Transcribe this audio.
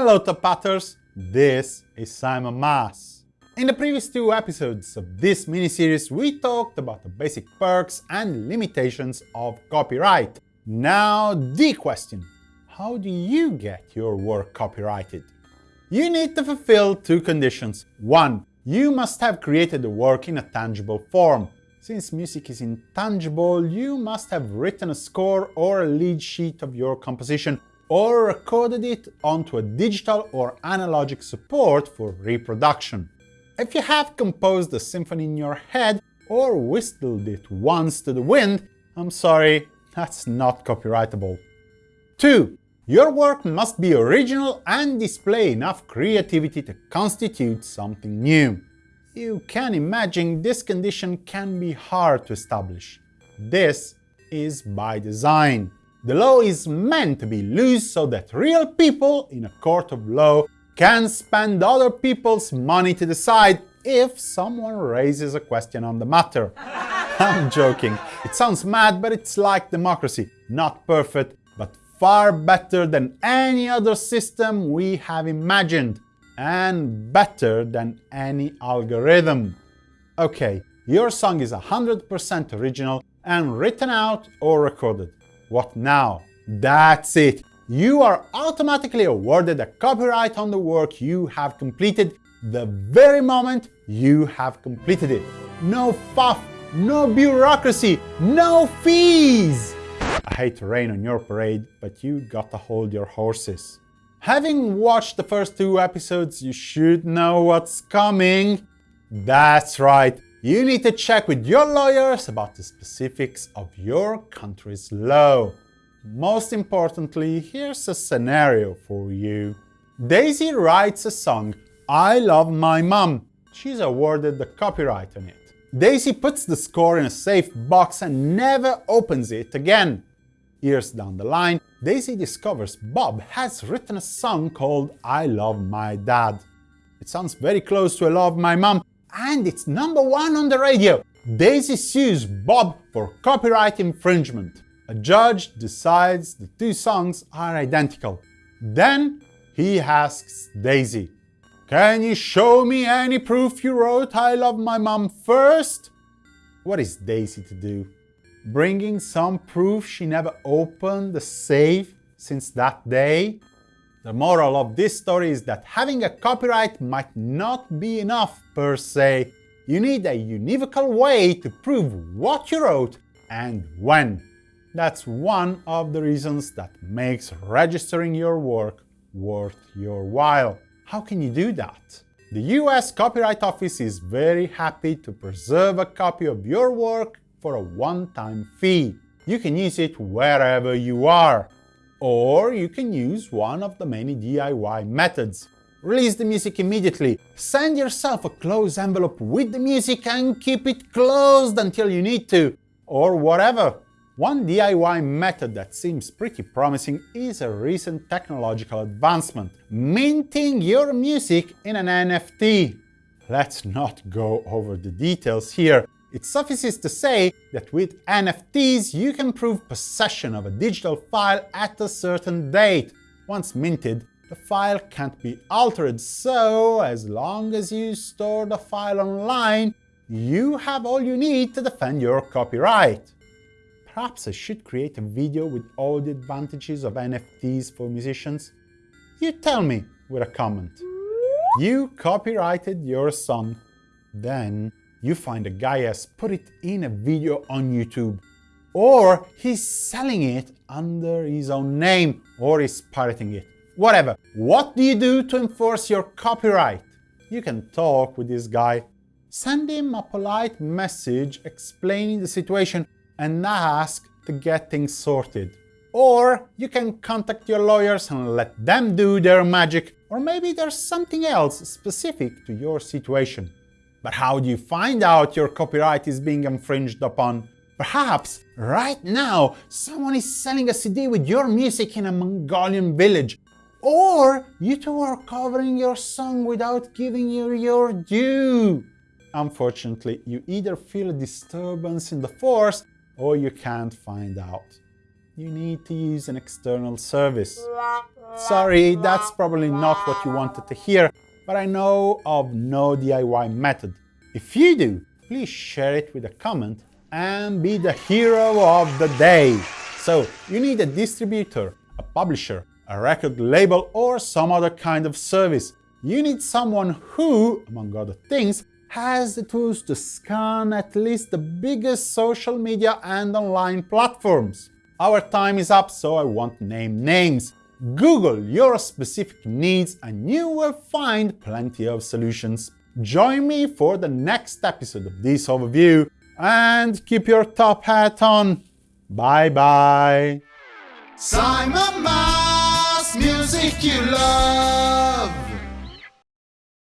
Hello Top Hatters, this is Simon Mas. In the previous two episodes of this mini-series we talked about the basic perks and limitations of copyright. Now the question, how do you get your work copyrighted? You need to fulfill two conditions. One, you must have created the work in a tangible form. Since music is intangible, you must have written a score or a lead sheet of your composition or recorded it onto a digital or analogic support for reproduction. If you have composed a symphony in your head or whistled it once to the wind, I'm sorry, that's not copyrightable. 2. Your work must be original and display enough creativity to constitute something new. You can imagine this condition can be hard to establish. This is by design. The law is meant to be loose so that real people in a court of law can spend other people's money to decide if someone raises a question on the matter. I'm joking. It sounds mad, but it's like democracy. Not perfect, but far better than any other system we have imagined, and better than any algorithm. Okay, your song is 100% original and written out or recorded. What now? That's it! You are automatically awarded a copyright on the work you have completed the very moment you have completed it. No fuff, no bureaucracy, no fees! I hate to rain on your parade, but you gotta hold your horses. Having watched the first two episodes, you should know what's coming. That's right, you need to check with your lawyers about the specifics of your country's law. Most importantly, here's a scenario for you. Daisy writes a song, I Love My Mom. She's awarded the copyright on it. Daisy puts the score in a safe box and never opens it again. Years down the line, Daisy discovers Bob has written a song called I Love My Dad. It sounds very close to I Love My Mom, and it's number one on the radio. Daisy sues Bob for copyright infringement. A judge decides the two songs are identical. Then he asks Daisy, Can you show me any proof you wrote I Love My Mom first? What is Daisy to do? bringing some proof she never opened the safe since that day? The moral of this story is that having a copyright might not be enough per se. You need a univocal way to prove what you wrote and when. That's one of the reasons that makes registering your work worth your while. How can you do that? The US Copyright Office is very happy to preserve a copy of your work for a one-time fee. You can use it wherever you are. Or you can use one of the many DIY methods. Release the music immediately, send yourself a closed envelope with the music and keep it closed until you need to, or whatever. One DIY method that seems pretty promising is a recent technological advancement, minting your music in an NFT. Let's not go over the details here, it suffices to say that with NFTs you can prove possession of a digital file at a certain date. Once minted, the file can't be altered, so as long as you store the file online, you have all you need to defend your copyright. Perhaps I should create a video with all the advantages of NFTs for musicians? You tell me with a comment. You copyrighted your song. Then you find a guy has put it in a video on YouTube, or he's selling it under his own name, or he's pirating it. Whatever. What do you do to enforce your copyright? You can talk with this guy. Send him a polite message explaining the situation and ask to get things sorted. Or you can contact your lawyers and let them do their magic, or maybe there's something else specific to your situation. But how do you find out your copyright is being infringed upon? Perhaps right now someone is selling a CD with your music in a Mongolian village. Or you two are covering your song without giving you your due. Unfortunately, you either feel a disturbance in the force or you can't find out. you need to use an external service. Sorry, that's probably not what you wanted to hear, but I know of no DIY method. If you do, please share it with a comment and be the hero of the day. So, you need a distributor, a publisher, a record label or some other kind of service. You need someone who, among other things, has the tools to scan at least the biggest social media and online platforms. Our time is up, so I won't name names. Google your specific needs and you will find plenty of solutions. Join me for the next episode of this overview and keep your top hat on. Bye bye. Simon Mas, music you love.